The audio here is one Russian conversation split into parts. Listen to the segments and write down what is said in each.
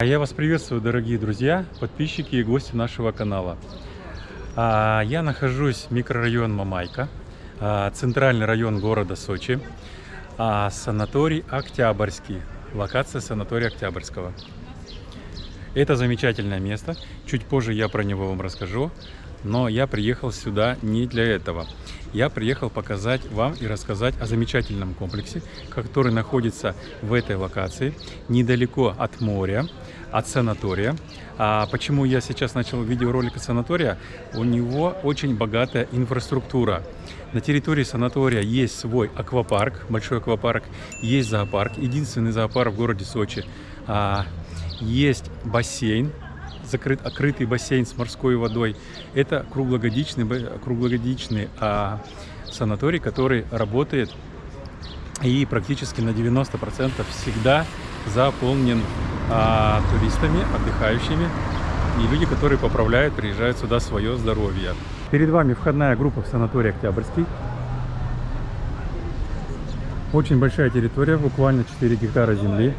А Я вас приветствую, дорогие друзья, подписчики и гости нашего канала. А, Я нахожусь в микрорайон Мамайка, а, центральный район города Сочи, а, санаторий Октябрьский, локация санатория Октябрьского. Это замечательное место, чуть позже я про него вам расскажу, но я приехал сюда не для этого. Я приехал показать вам и рассказать о замечательном комплексе, который находится в этой локации, недалеко от моря, от санатория. А почему я сейчас начал видеоролик от санатория? У него очень богатая инфраструктура. На территории санатория есть свой аквапарк, большой аквапарк, есть зоопарк, единственный зоопарк в городе Сочи. А, есть бассейн, закрыт, открытый бассейн с морской водой. Это круглогодичный, круглогодичный а, санаторий, который работает и практически на 90% всегда заполнен а, туристами, отдыхающими и люди, которые поправляют, приезжают сюда свое здоровье. Перед вами входная группа в санаторий Октябрьский. Очень большая территория, буквально 4 гектара земли.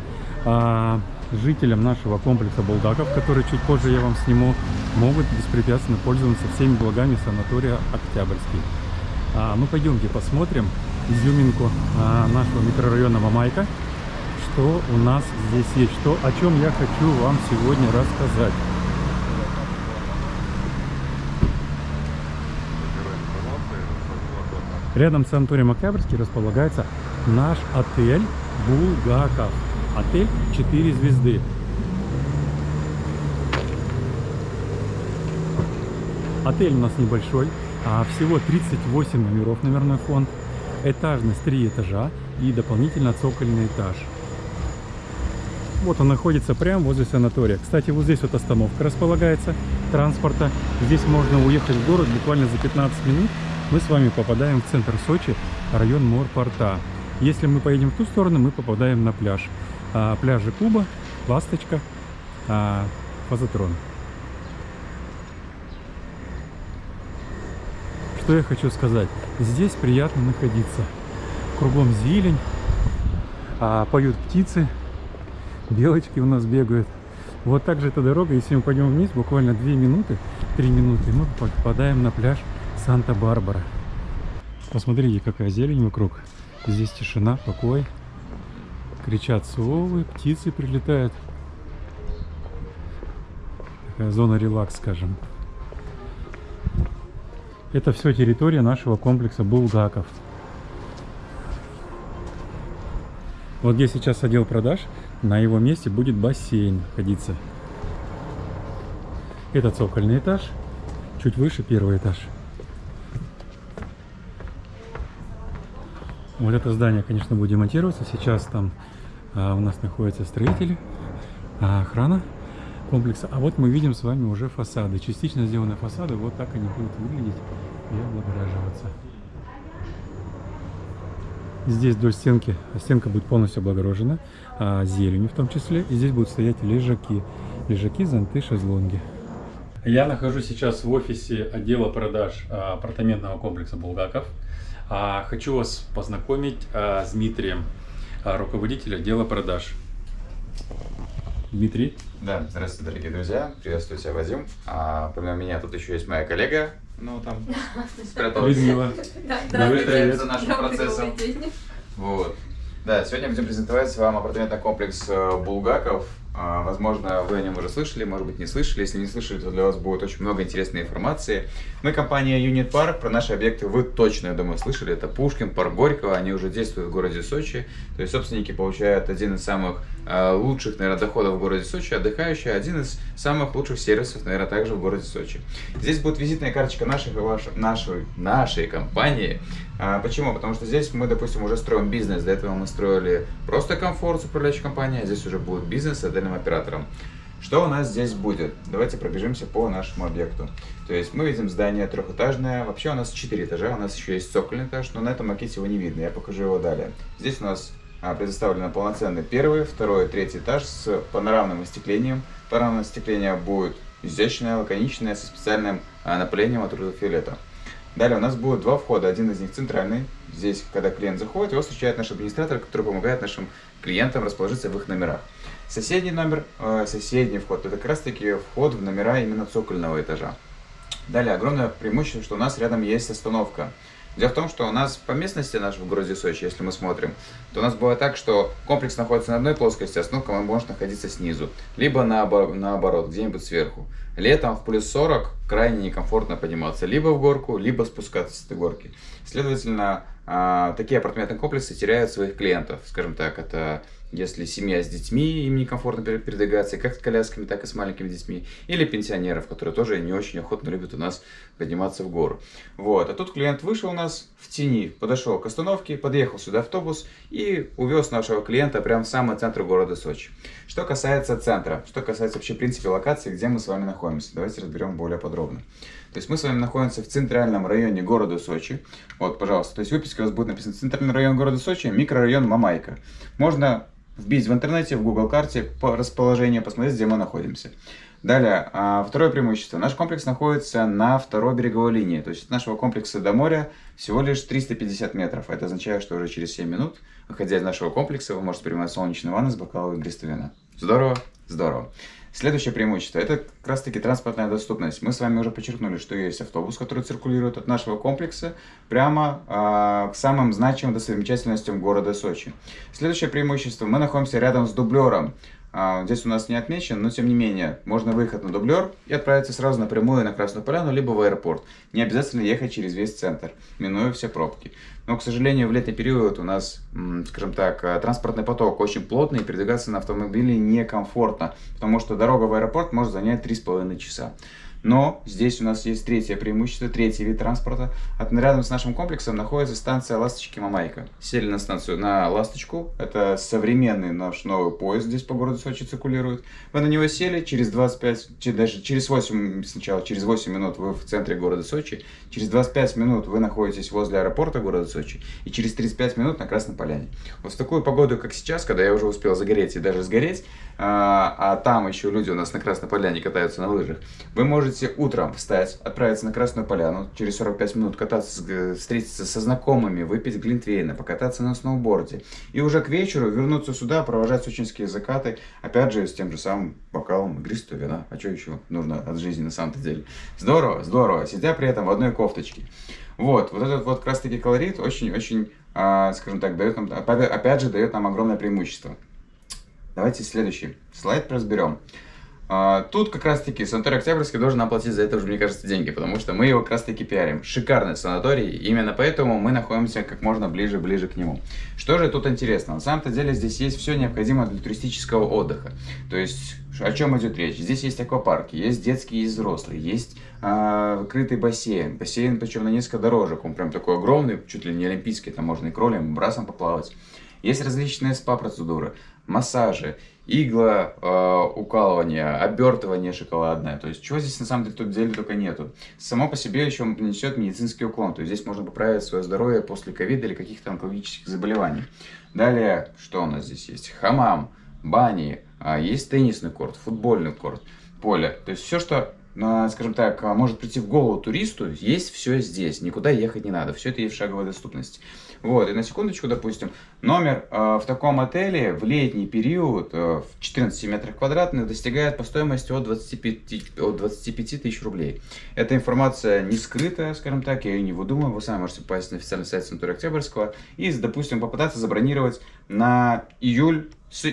Жителям нашего комплекса Булгаков, который чуть позже я вам сниму, могут беспрепятственно пользоваться всеми благами санатория Октябрьский. А, ну пойдемте посмотрим изюминку а, нашего микрорайона Мамайка, что у нас здесь есть, что, о чем я хочу вам сегодня рассказать. Рядом с санаторием Октябрьский располагается наш отель Булгаков. Отель 4 звезды. Отель у нас небольшой, а всего 38 номеров номерной фонд. Этажность 3 этажа и дополнительно цокольный этаж. Вот он находится прямо возле санатория. Кстати, вот здесь вот остановка располагается транспорта. Здесь можно уехать в город буквально за 15 минут. Мы с вами попадаем в центр Сочи, район Морпорта. Если мы поедем в ту сторону, мы попадаем на пляж а, пляжи Куба, Ласточка, а, Фазотрон. Что я хочу сказать? Здесь приятно находиться. Кругом зелень, а, поют птицы, белочки у нас бегают. Вот так же эта дорога, если мы пойдем вниз, буквально 2 минуты, 3 минуты, мы попадаем на пляж Санта-Барбара. Посмотрите, какая зелень вокруг. Здесь тишина, покой кричат совы, птицы прилетают. Такая зона релакс, скажем. Это все территория нашего комплекса Булгаков. Вот где сейчас отдел продаж, на его месте будет бассейн находиться. Это цокольный этаж, чуть выше первый этаж. Вот это здание, конечно, будет демонтироваться. Сейчас там а, у нас находятся строители, а, охрана комплекса. А вот мы видим с вами уже фасады. Частично сделаны фасады. Вот так они будут выглядеть и облагораживаться. Здесь вдоль стенки, стенка будет полностью облагорожена а, зеленью в том числе. И здесь будут стоять лежаки. Лежаки, зонты, шезлонги. Я нахожусь сейчас в офисе отдела продаж а, апартаментного комплекса Булгаков. Хочу вас познакомить с Дмитрием, руководитель отдела продаж. Дмитрий. Да, здравствуйте, дорогие друзья. Приветствую тебя, Вадим. А, помимо меня тут еще есть моя коллега, ну там спряталась. Людмила. За нашим процессом. Вот. Да, сегодня будем презентовать вам апартаментный комплекс э, Булгаков а, возможно, вы о нем уже слышали, может быть, не слышали. Если не слышали, то для вас будет очень много интересной информации. Мы компания Unit Park. Про наши объекты вы точно, я думаю, слышали. Это Пушкин, парк Горького. Они уже действуют в городе Сочи. То есть собственники получают один из самых э, лучших, наверное, доходов в городе Сочи. Отдыхающие один из самых лучших сервисов, наверное, также в городе Сочи. Здесь будет визитная карточка нашей, нашей, нашей компании. А, почему? Потому что здесь мы, допустим, уже строим бизнес. До этого мы строили просто комфорт с управляющей компанией, а здесь уже будет бизнес с отдельным оператором. Что у нас здесь будет? Давайте пробежимся по нашему объекту. То есть мы видим здание трехэтажное. Вообще у нас четыре этажа, у нас еще есть цокольный этаж, но на этом макете его не видно. Я покажу его далее. Здесь у нас а, предоставлено полноценный первый, второй, третий этаж с панорамным остеклением. Панорамное остекление будет изящное, лаконичное, со специальным а, напылением от ультрафиолета. Далее у нас будет два входа. Один из них центральный. Здесь, когда клиент заходит, его встречает наш администратор, который помогает нашим клиентам расположиться в их номерах. Соседний номер, э, соседний вход, это как раз таки вход в номера именно цокольного этажа. Далее, огромное преимущество, что у нас рядом есть остановка. Дело в том, что у нас по местности нашей в городе Сочи, если мы смотрим, то у нас бывает так, что комплекс находится на одной плоскости, а остановка может находиться снизу, либо наоборот, где-нибудь сверху. Летом в плюс 40 крайне некомфортно подниматься либо в горку, либо спускаться с этой горки. Следовательно, а, такие апартаментные комплексы теряют своих клиентов. Скажем так, это если семья с детьми, им некомфортно передвигаться, как с колясками, так и с маленькими детьми, или пенсионеров, которые тоже не очень охотно любят у нас подниматься в гору. Вот. А тут клиент вышел у нас в тени, подошел к остановке, подъехал сюда автобус и увез нашего клиента прямо в самый центр города Сочи. Что касается центра, что касается вообще принципе локации, где мы с вами находимся, давайте разберем более подробно. То есть мы с вами находимся в центральном районе города Сочи. Вот, пожалуйста, то есть в выписке у вас будет написано центральный район города Сочи, микрорайон Мамайка. Можно вбить в интернете, в Google карте по расположению, посмотреть, где мы находимся. Далее, а, второе преимущество. Наш комплекс находится на второй береговой линии. То есть от нашего комплекса до моря всего лишь 350 метров. Это означает, что уже через 7 минут, выходя из нашего комплекса, вы можете принимать солнечную ванну с бокалом игристого вина. Здорово? Здорово. Следующее преимущество – это как раз таки транспортная доступность. Мы с вами уже подчеркнули, что есть автобус, который циркулирует от нашего комплекса прямо э, к самым значимым достопримечательностям города Сочи. Следующее преимущество – мы находимся рядом с дублером. А, здесь у нас не отмечен, но тем не менее, можно выехать на дублер и отправиться сразу напрямую на Красную Поляну, либо в аэропорт. Не обязательно ехать через весь центр, минуя все пробки. Но, к сожалению, в летний период у нас, скажем так, э, транспортный поток очень плотный, и передвигаться на автомобиле некомфортно, потому что дорога в аэропорт может занять 3,5 часа. Но здесь у нас есть третье преимущество, третий вид транспорта. От, рядом с нашим комплексом находится станция Ласточки Мамайка. Сели на станцию на Ласточку. Это современный наш новый поезд здесь по городу Сочи циркулирует. Вы на него сели, через 25, даже через 8, сначала через 8 минут вы в центре города Сочи. Через 25 минут вы находитесь возле аэропорта города Сочи. И через 35 минут на Красной Поляне. Вот в такую погоду, как сейчас, когда я уже успел загореть и даже сгореть, а, а там еще люди у нас на Красной Поляне катаются на лыжах, вы можете утром встать, отправиться на Красную Поляну, через 45 минут кататься, встретиться со знакомыми, выпить глинтвейна, покататься на сноуборде. И уже к вечеру вернуться сюда, провожать сочинские закаты, опять же, с тем же самым бокалом игристого вина. А что еще нужно от жизни на самом-то деле? Здорово, здорово, сидя при этом в одной кофточке. Вот, вот этот вот как раз таки колорит очень-очень, а, скажем так, дает нам, опять же, дает нам огромное преимущество. Давайте следующий слайд разберем. А, тут как раз таки санаторий Октябрьский должен оплатить за это уже, мне кажется, деньги, потому что мы его как раз таки пиарим. Шикарный санаторий, именно поэтому мы находимся как можно ближе-ближе к нему. Что же тут интересно? На самом-то деле здесь есть все необходимое для туристического отдыха. То есть, о чем идет речь? Здесь есть аквапарки, есть детские, есть взрослые, есть э, крытый бассейн. Бассейн, причем на несколько дорожек, он прям такой огромный, чуть ли не олимпийский, там можно и кролем, и брасом поплавать. Есть различные спа-процедуры, массажи, игла, э, укалывание, обертывание шоколадное. То есть, чего здесь на самом деле тут деле только нету. Само по себе еще несет медицинский уклон. То есть, здесь можно поправить свое здоровье после ковида или каких-то онкологических заболеваний. Далее, что у нас здесь есть? Хамам, бани, э, есть теннисный корт, футбольный корт, поле. То есть, все, что скажем так, может прийти в голову туристу, есть все здесь, никуда ехать не надо, все это есть в шаговой доступности. Вот, и на секундочку, допустим, номер э, в таком отеле в летний период э, в 14 метрах квадратных достигает по стоимости от 25, от 25 тысяч рублей. Эта информация не скрытая, скажем так, я ее не выдумываю, вы сами можете попасть на официальный сайт Санатория Октябрьского и, допустим, попытаться забронировать на июль с,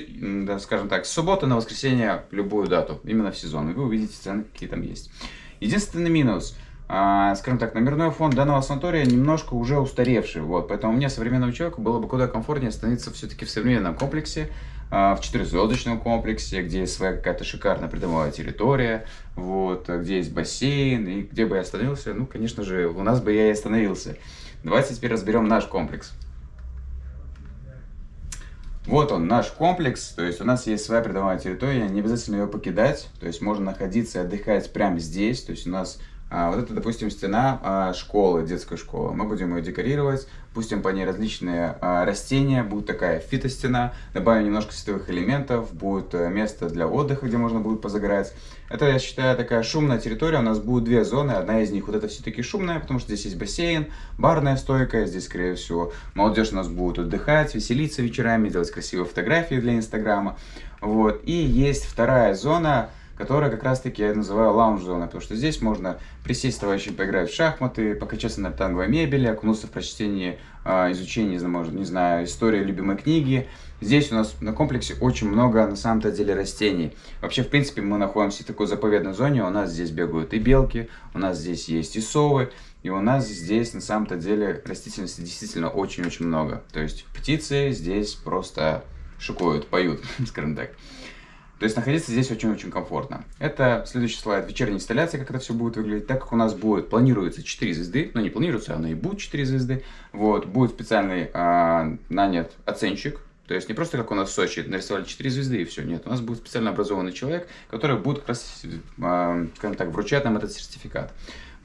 да, скажем так, с субботы на воскресенье любую дату, именно в сезон, и вы увидите цены, какие там есть. Единственный минус, скажем так, номерной фонд данного санатория немножко уже устаревший, вот, поэтому мне, современному человеку, было бы куда комфортнее остановиться все-таки в современном комплексе, а, в четырехзвездочном комплексе, где есть своя какая-то шикарная придомовая территория, вот, где есть бассейн, и где бы я остановился, ну, конечно же, у нас бы я и остановился. Давайте теперь разберем наш комплекс. Вот он, наш комплекс, то есть у нас есть своя придомовая территория, не обязательно ее покидать, то есть можно находиться и отдыхать прямо здесь, то есть у нас а, вот это, допустим, стена а, школы, детской школы. Мы будем ее декорировать, пустим по ней различные а, растения, будет такая фитостена, добавим немножко световых элементов, будет э, место для отдыха, где можно будет позагорать. Это, я считаю, такая шумная территория, у нас будет две зоны, одна из них вот это все-таки шумная, потому что здесь есть бассейн, барная стойка, здесь, скорее всего, молодежь у нас будет отдыхать, веселиться вечерами, делать красивые фотографии для Инстаграма. Вот. И есть вторая зона, которая как раз-таки я называю лаунж-зона, потому что здесь можно присесть с товарищем, поиграть в шахматы, покачаться на танговой мебели, окунуться в прочтение, а, изучение, не знаю, истории любимой книги. Здесь у нас на комплексе очень много, на самом-то деле, растений. Вообще, в принципе, мы находимся в такой заповедной зоне, у нас здесь бегают и белки, у нас здесь есть и совы, и у нас здесь, на самом-то деле, растительности действительно очень-очень много. То есть птицы здесь просто шикуют, поют, скажем так. То есть находиться здесь очень-очень комфортно. Это следующий слайд вечерней инсталляции, как это все будет выглядеть. Так как у нас будет, планируется 4 звезды, но ну, не планируется, оно и будет 4 звезды. Вот, будет специальный а, нанят оценщик, то есть не просто как у нас в Сочи, нарисовали 4 звезды и все. Нет, у нас будет специально образованный человек, который будет как раз, а, скажем так, вручать нам этот сертификат.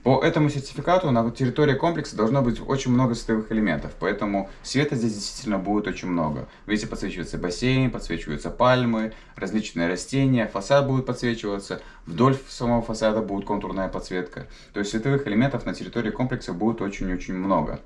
По этому сертификату на территории комплекса должно быть очень много световых элементов, поэтому света здесь действительно будет очень много. Видите, подсвечивается бассейн, подсвечиваются пальмы, различные растения, фасад будет подсвечиваться, вдоль самого фасада будет контурная подсветка. То есть световых элементов на территории комплекса будет очень-очень много.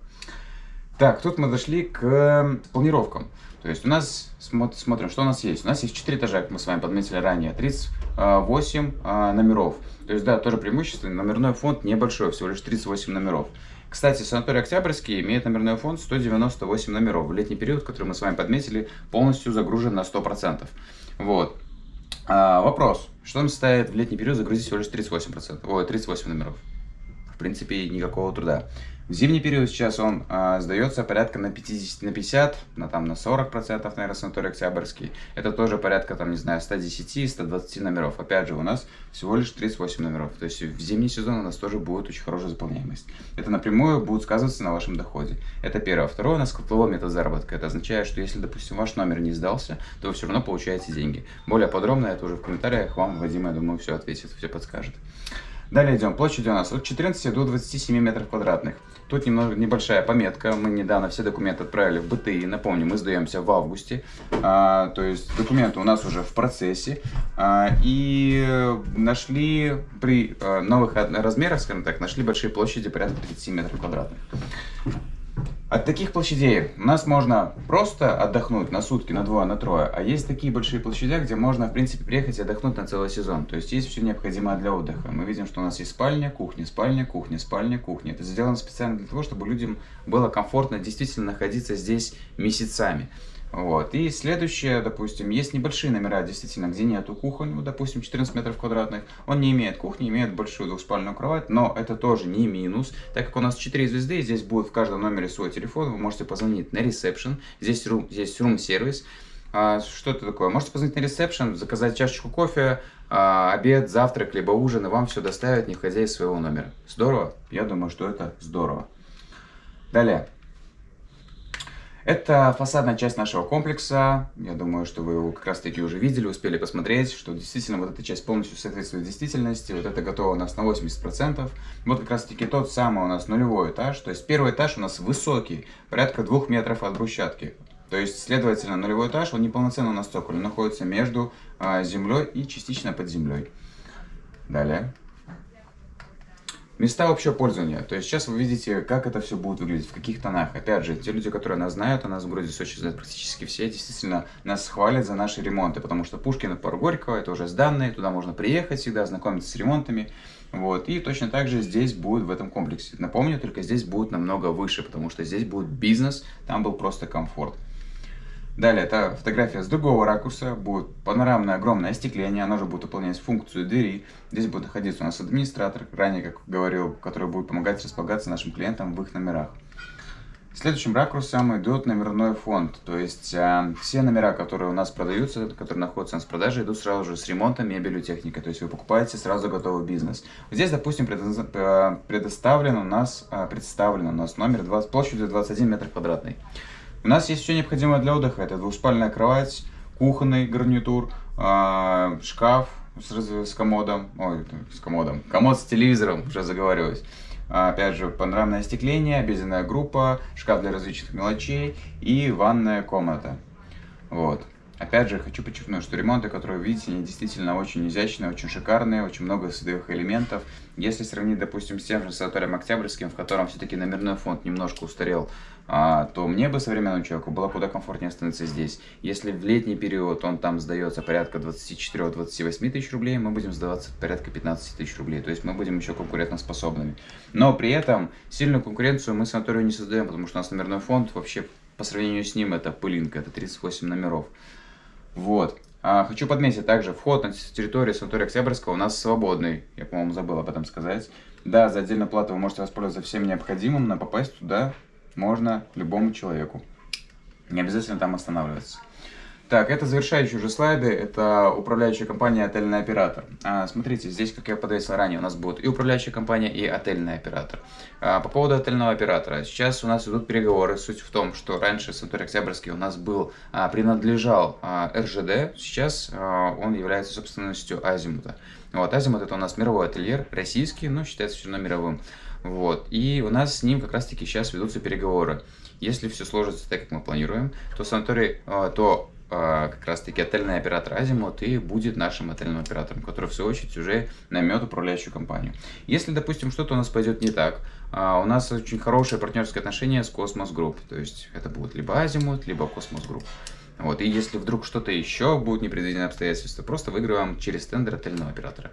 Так, тут мы дошли к планировкам. То есть у нас, смотрим, что у нас есть. У нас есть 4 этажа, как мы с вами подметили ранее, 38 а, номеров. То есть, да, тоже преимущество, номерной фонд небольшой, всего лишь 38 номеров. Кстати, санаторий Октябрьский имеет номерной фонд 198 номеров. В летний период, который мы с вами подметили, полностью загружен на 100%. Вот. А, вопрос. Что нам составит в летний период загрузить всего лишь 38%? Ой, 38 номеров. В принципе, никакого труда. В зимний период сейчас он э, сдается порядка на 50, на 50, на, там, на 40 процентов, наверное, санаторий Октябрьский. Это тоже порядка, там, не знаю, 110-120 номеров. Опять же, у нас всего лишь 38 номеров. То есть в зимний сезон у нас тоже будет очень хорошая заполняемость. Это напрямую будет сказываться на вашем доходе. Это первое. Второе, у нас котловой метод заработка. Это означает, что если, допустим, ваш номер не сдался, то вы все равно получаете деньги. Более подробно это уже в комментариях вам Вадим, я думаю, все ответит, все подскажет. Далее идем. Площадь у нас от 14 до 27 метров квадратных. Тут немного небольшая пометка. Мы недавно все документы отправили в БТИ. Напомню, мы сдаемся в августе. А, то есть документы у нас уже в процессе. А, и нашли при а, новых размерах, скажем так, нашли большие площади порядка 30 метров квадратных. От таких площадей у нас можно просто отдохнуть на сутки, на двое, на трое. А есть такие большие площади, где можно, в принципе, приехать и отдохнуть на целый сезон. То есть есть все необходимое для отдыха. Мы видим, что у нас есть спальня, кухня, спальня, кухня, спальня, кухня. Это сделано специально для того, чтобы людям было комфортно действительно находиться здесь месяцами. Вот. И следующее, допустим, есть небольшие номера, действительно, где нету кухонь, допустим, 14 метров квадратных. Он не имеет кухни, имеет большую двухспальную кровать, но это тоже не минус, так как у нас 4 звезды, здесь будет в каждом номере свой телефон, вы можете позвонить на ресепшн, здесь рум, здесь рум-сервис. А, что это такое? Можете позвонить на ресепшн, заказать чашечку кофе, а, обед, завтрак, либо ужин, и вам все доставят, не входя из своего номера. Здорово? Я думаю, что это здорово. Далее. Это фасадная часть нашего комплекса. Я думаю, что вы его как раз таки уже видели, успели посмотреть, что действительно вот эта часть полностью соответствует действительности. Вот это готово у нас на 80%. Вот как раз таки тот самый у нас нулевой этаж. То есть первый этаж у нас высокий, порядка двух метров от брусчатки. То есть, следовательно, нулевой этаж, он неполноценно на цоколе, находится между а, землей и частично под землей. Далее. Места общего пользования. То есть сейчас вы видите, как это все будет выглядеть, в каких тонах. Опять же, те люди, которые нас знают, а нас в городе Сочи знают практически все, действительно нас хвалят за наши ремонты, потому что Пушкина, пару Горького, это уже сданные, туда можно приехать всегда, ознакомиться с ремонтами. Вот. И точно так же здесь будет в этом комплексе. Напомню, только здесь будет намного выше, потому что здесь будет бизнес, там был просто комфорт. Далее, это фотография с другого ракурса, будет панорамное огромное остекление, оно же будет выполнять функцию двери. Здесь будет находиться у нас администратор, ранее, как говорил, который будет помогать располагаться нашим клиентам в их номерах. Следующим ракурсом идет номерной фонд, то есть э, все номера, которые у нас продаются, которые находятся у нас в продаже, идут сразу же с ремонтом, мебелью, техникой, то есть вы покупаете сразу готовый бизнес. Здесь, допустим, э, предоставлен у нас, э, представлен у нас номер 20, площадью 21 метр квадратный. У нас есть все необходимое для отдыха. Это двуспальная кровать, кухонный гарнитур, э, шкаф с, с комодом, ой, с комодом, комод с телевизором, уже заговариваюсь. Опять же, панорамное остекление, обеденная группа, шкаф для различных мелочей и ванная комната. Вот. Опять же, хочу подчеркнуть, что ремонты, которые вы видите, они действительно очень изящные, очень шикарные, очень много садовых элементов. Если сравнить, допустим, с тем же санаторием Октябрьским, в котором все-таки номерной фонд немножко устарел, а, то мне бы современному человеку было куда комфортнее остановиться здесь. Если в летний период он там сдается порядка 24-28 тысяч рублей, мы будем сдаваться порядка 15 тысяч рублей. То есть мы будем еще конкурентоспособными. Но при этом сильную конкуренцию мы санаторию не создаем, потому что у нас номерной фонд вообще по сравнению с ним это пылинка, это 38 номеров. Вот. А, хочу подметить также, вход на территорию санатория Октябрьского у нас свободный. Я, по-моему, забыл об этом сказать. Да, за отдельную плату вы можете воспользоваться всем необходимым, но попасть туда можно любому человеку. Не обязательно там останавливаться. Так, это завершающие уже слайды, это управляющая компания «Отельный оператор». А, смотрите, здесь, как я подвесил ранее, у нас будет и управляющая компания, и отельный оператор. А, по поводу отельного оператора, сейчас у нас идут переговоры. Суть в том, что раньше Санторий Октябрьский у нас был, а, принадлежал а, РЖД, сейчас а, он является собственностью Азимута. Вот, Азимут это у нас мировой отельер, российский, но считается все равно мировым. Вот, и у нас с ним как раз-таки сейчас ведутся переговоры. Если все сложится так, как мы планируем, то санаторий, а, то как раз таки отельный оператор Азимут и будет нашим отельным оператором, который в свою очередь уже наймет управляющую компанию. Если, допустим, что-то у нас пойдет не так, а, у нас очень хорошие партнерские отношения с Космос Групп, то есть это будет либо Азимут, либо Космос Групп. Вот, и если вдруг что-то еще будет непредвиденное обстоятельства, просто выигрываем через тендер отельного оператора.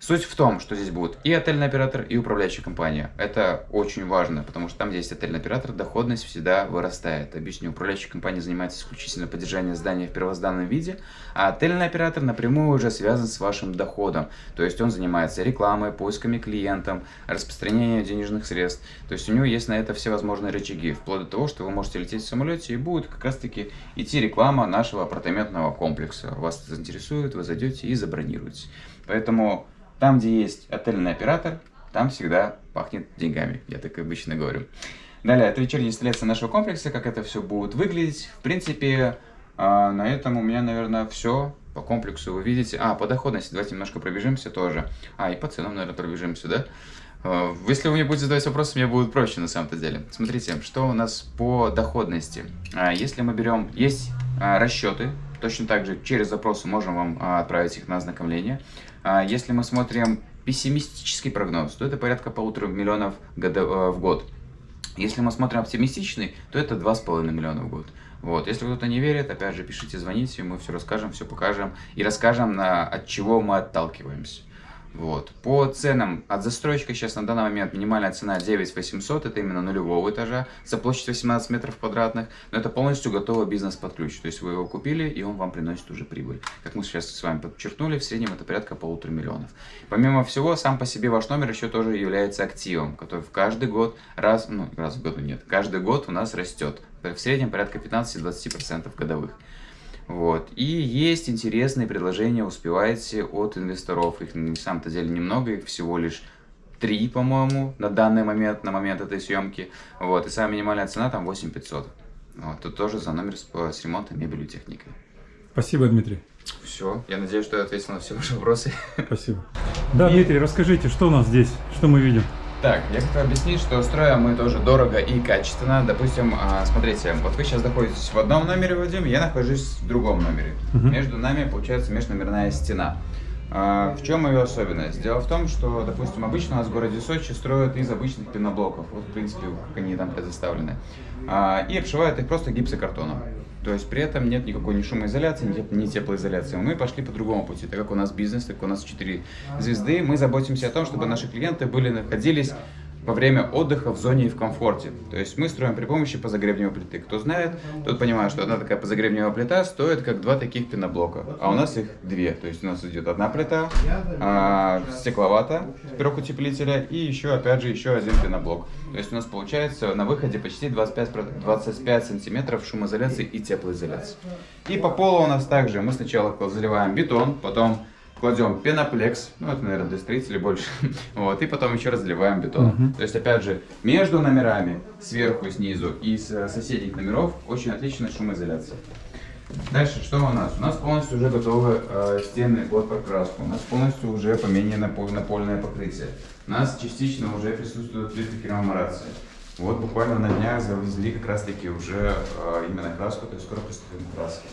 Суть в том, что здесь будет и отельный оператор, и управляющая компания. Это очень важно, потому что там, где есть отельный оператор, доходность всегда вырастает. Объясню, управляющая компания занимается исключительно поддержанием здания в первозданном виде, а отельный оператор напрямую уже связан с вашим доходом. То есть он занимается рекламой, поисками клиентов, распространением денежных средств. То есть у него есть на это все возможные рычаги, вплоть до того, что вы можете лететь в самолете и будет как раз таки идти реклама нашего апартаментного комплекса. Вас заинтересует, вы зайдете и забронируете. Поэтому там, где есть отельный оператор, там всегда пахнет деньгами, я так обычно говорю. Далее, это вечерняя инсталляция нашего комплекса, как это все будет выглядеть. В принципе, а, на этом у меня, наверное, все. По комплексу вы видите. А, по доходности давайте немножко пробежимся тоже. А, и по ценам, наверное, пробежимся, да? А, если вы мне будете задавать вопросы, мне будет проще на самом-то деле. Смотрите, что у нас по доходности. А, если мы берем, есть расчеты, точно так же через запросы можем вам отправить их на ознакомление. А если мы смотрим пессимистический прогноз, то это порядка полутора миллионов э, в год. Если мы смотрим оптимистичный, то это 2,5 миллиона в год. Вот. Если кто-то не верит, опять же, пишите, звоните, мы все расскажем, все покажем и расскажем, на, от чего мы отталкиваемся. Вот. По ценам от застройщика сейчас на данный момент минимальная цена 9 800, это именно нулевого этажа, за площадь 18 метров квадратных, но это полностью готовый бизнес под ключ, то есть вы его купили и он вам приносит уже прибыль. Как мы сейчас с вами подчеркнули, в среднем это порядка полутора миллионов. Помимо всего, сам по себе ваш номер еще тоже является активом, который в каждый год, раз, ну раз в году нет, каждый год у нас растет, в среднем порядка 15-20% годовых. Вот. И есть интересные предложения, успеваете от инвесторов. Их на самом-то деле немного, их всего лишь три, по-моему, на данный момент, на момент этой съемки. Вот. И самая минимальная цена там 8500. Вот. Тут тоже за номер с, с ремонтом, мебелью, техникой. Спасибо, Дмитрий. Все. Я надеюсь, что я ответил на все ваши вопросы. Спасибо. Да, и... Дмитрий, расскажите, что у нас здесь? Что мы видим? Так, я хотел объяснить, что строим мы тоже дорого и качественно. Допустим, а, смотрите, вот вы сейчас находитесь в одном номере, Вадим, я нахожусь в другом номере. Угу. Между нами получается межномерная стена. А, в чем ее особенность? Дело в том, что, допустим, обычно у нас в городе Сочи строят из обычных пеноблоков, вот, в принципе, как они там предоставлены, а, и обшивают их просто гипсокартоном. То есть при этом нет никакой ни шумоизоляции, ни теплоизоляции. Мы пошли по другому пути. Так как у нас бизнес, так как у нас 4 звезды, мы заботимся о том, чтобы наши клиенты были, находились во время отдыха в зоне и в комфорте. То есть мы строим при помощи позагребневой плиты. Кто знает, тот понимает, что одна такая позагребневая плита стоит как два таких пеноблока, а у нас их две. То есть у нас идет одна плита, а, стекловата, пирог утеплителя и еще, опять же, еще один пеноблок. То есть у нас получается на выходе почти 25, 25 сантиметров шумоизоляции и теплоизоляции. И по полу у нас также мы сначала заливаем бетон, потом кладем пеноплекс, ну это, наверное, для строителей больше, вот, и потом еще разливаем бетон. Угу. То есть, опять же, между номерами, сверху и снизу, и с соседних номеров очень отличная шумоизоляция. Дальше, что у нас? У нас полностью уже готовы э, стены под покраску, у нас полностью уже поменено напольное покрытие, у нас частично уже присутствует плиты кераморации. Вот буквально на днях завезли как раз таки уже э, именно краску, то есть скоро приступим к краске.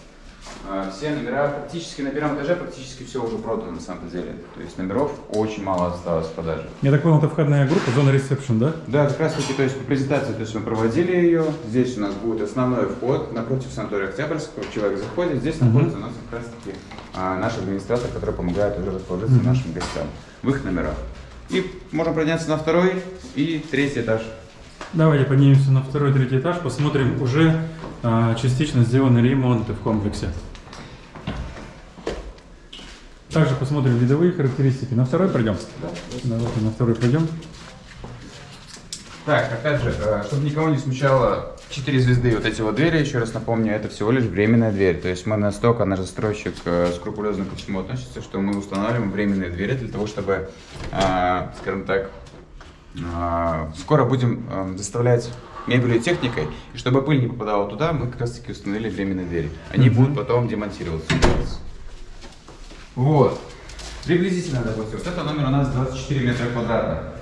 А, Все номера, практически на первом этаже, практически все уже продано на самом деле. То есть номеров очень мало осталось в продаже. Я так понял, это входная группа, зона ресепшн, да? Да, как раз таки, то есть по презентации, то есть мы проводили ее. Здесь у нас будет основной вход напротив санатория Октябрьского. Человек заходит, здесь находится у нас как раз таки а, наш администратор, который помогает уже расположиться нашим гостям в их номерах. И можем подняться на второй и третий этаж. Давайте поднимемся на второй, третий этаж, посмотрим уже частично сделанные ремонты в комплексе. Также посмотрим видовые характеристики. На второй пройдем? Давайте на второй пройдем. Так, опять же, э, чтобы никого не смущало, 4 звезды вот эти вот двери, еще раз напомню, это всего лишь временная дверь. То есть мы настолько, наш застройщик э, скрупулезно ко всему относится, что мы устанавливаем временные двери для того, чтобы, э, скажем так, скоро будем доставлять мебелью и техникой, и чтобы пыль не попадала туда, мы как раз таки установили временные двери. Они Мгм. будут потом демонтироваться. Вот. Приблизительно, допустим, вот это номер у нас 24 метра квадратных.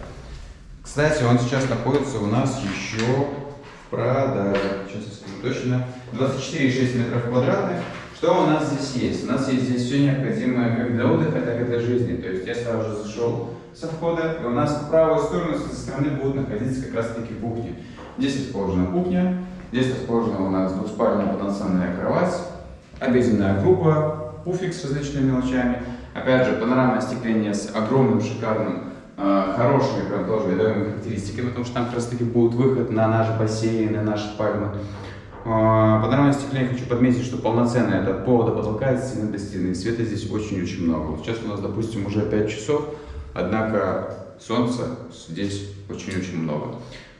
Кстати, он сейчас находится у нас еще в продаже. Сейчас я скажу точно. 24,6 метров квадратных. Что у нас здесь есть? У нас есть здесь все необходимое как для отдыха, так и для жизни. То есть я сразу же зашел со входа, и у нас по правую сторону со стороны будут находиться как раз таки кухни. Здесь расположена кухня, здесь расположена у нас двуспальная полноценная кровать, обеденная группа, пуфик с различными мелочами. Опять же, панорамное остекление с огромным, шикарным, э, хорошими, прям тоже видовыми характеристиками, потому что там как раз таки будет выход на наш бассейн, на наши пальмы. Э, Панорамное остекление хочу подметить, что полноценное, это пола до потолка, от стены до стены. Света здесь очень-очень много. Вот сейчас у нас, допустим, уже 5 часов, однако солнца здесь очень-очень много.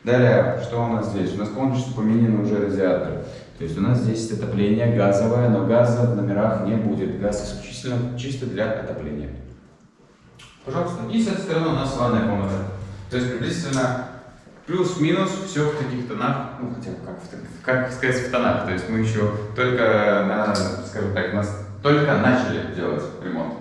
Далее, что у нас здесь? У нас полностью поменены уже радиаторы. То есть у нас здесь отопление газовое, но газа в номерах не будет. Газ исключительно чисто для отопления. Пожалуйста. И с этой стороны у нас ванная комната. То есть приблизительно плюс-минус все в таких тонах, ну хотя бы как, как сказать в тонах. То есть мы еще только, на, скажем так, нас только начали делать ремонт.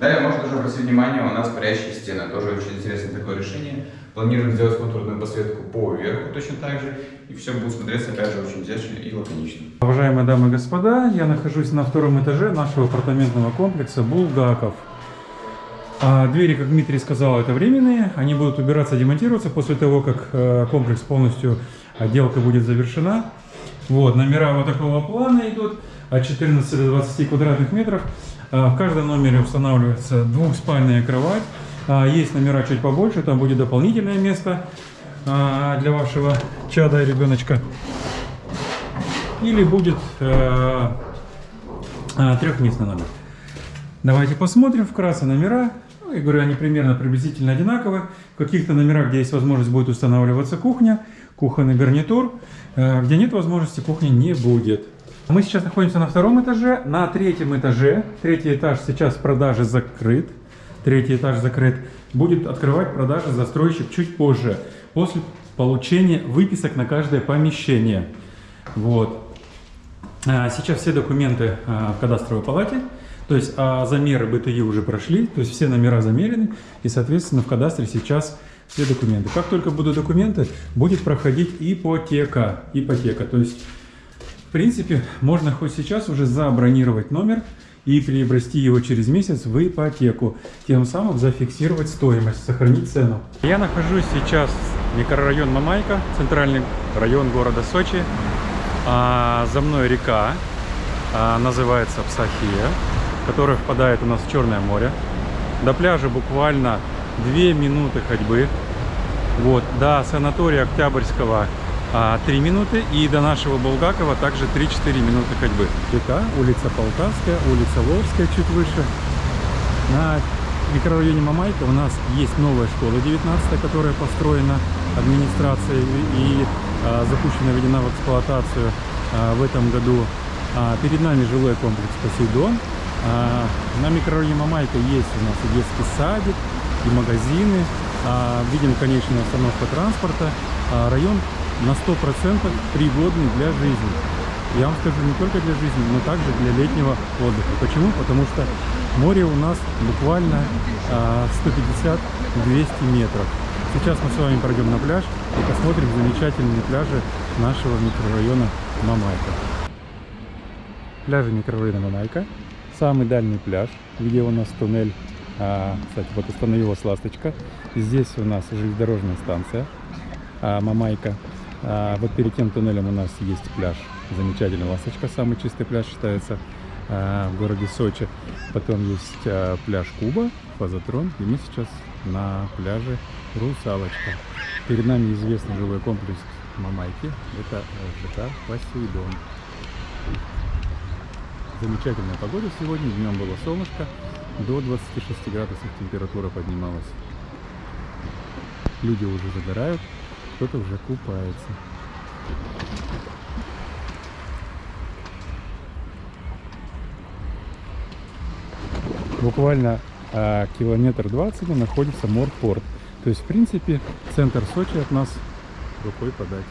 Далее можно тоже обратить внимание, у нас парящие стены. Тоже очень интересное такое решение. Планируем сделать контурную подсветку по верху точно так же. И все будет смотреться опять же очень изящно и лаконично. Уважаемые дамы и господа, я нахожусь на втором этаже нашего апартаментного комплекса Булгаков. А двери, как Дмитрий сказал, это временные. Они будут убираться, демонтироваться после того, как э, комплекс полностью, отделка будет завершена. Вот, номера вот такого плана идут от 14 до 20 квадратных метров. А, В каждом номере устанавливается двухспальная кровать. А, Есть номера чуть побольше, там будет дополнительное место а, для вашего чада и ребеночка. Или будет э, трехместный номер. Давайте посмотрим вкратце номера. Ну, я говорю, они примерно приблизительно одинаковы. В каких-то номерах, где есть возможность, будет устанавливаться кухня, кухонный гарнитур. Э, Где нет возможности, кухни не будет. Мы сейчас находимся на втором этаже. На третьем этаже, третий этаж сейчас в продаже закрыт. Третий этаж закрыт. Будет открывать продажи застройщик чуть позже, после получения выписок на каждое помещение. Вот. А, Сейчас все документы а, в кадастровой палате, то есть а, замеры БТИ уже прошли, то есть все номера замерены, и, соответственно, в кадастре сейчас все документы. Как только будут документы, будет проходить ипотека. Ипотека, то есть, в принципе, можно хоть сейчас уже забронировать номер и приобрести его через месяц в ипотеку, тем самым зафиксировать стоимость, сохранить цену. Я нахожусь сейчас в микрорайон Мамайка, центральный район города Сочи. А, за мной река, а, называется Псахия, которая впадает у нас в Черное море. До пляжа буквально 2 минуты ходьбы. Вот, до санатория Октябрьского 3 минуты и до нашего Булгакова также 3-4 минуты ходьбы. Река, улица Полтавская, улица Ловская чуть выше. На микрорайоне Мамайка у нас есть новая школа 19 которая построена администрацией и а, запущена, введена в эксплуатацию а, в этом году. А, перед нами жилой комплекс Посейдон. А, на микрорайоне Мамайка есть у нас и детский садик, и магазины. А, видим конечная остановка транспорта. А, район на 100% пригодный для жизни. Я вам скажу, не только для жизни, но также для летнего отдыха. Почему? Потому что море у нас буквально а, 150-200 метров. Сейчас мы с вами пройдем на пляж и посмотрим замечательные пляжи нашего микрорайона Мамайка. пляже микрорайона Мамайка. Самый дальний пляж, где у нас туннель. А, кстати, вот остановилась ласточка. Здесь у нас железнодорожная станция а, Мамайка. А, вот перед тем туннелем у нас есть пляж. Замечательный ласточка, самый чистый пляж считается а, в городе Сочи. Потом есть а, пляж Куба, Фазотрон. И мы сейчас на пляже Русалочка. Перед нами известный жилой комплекс Мамайки. Это ЖК Посейдон. Замечательная погода сегодня. Днем было солнышко. До 26 градусов температура поднималась. Люди уже загорают, кто-то уже купается. Буквально а, километр двадцать находится Морпорт. То есть, в принципе, центр Сочи от нас рукой подать.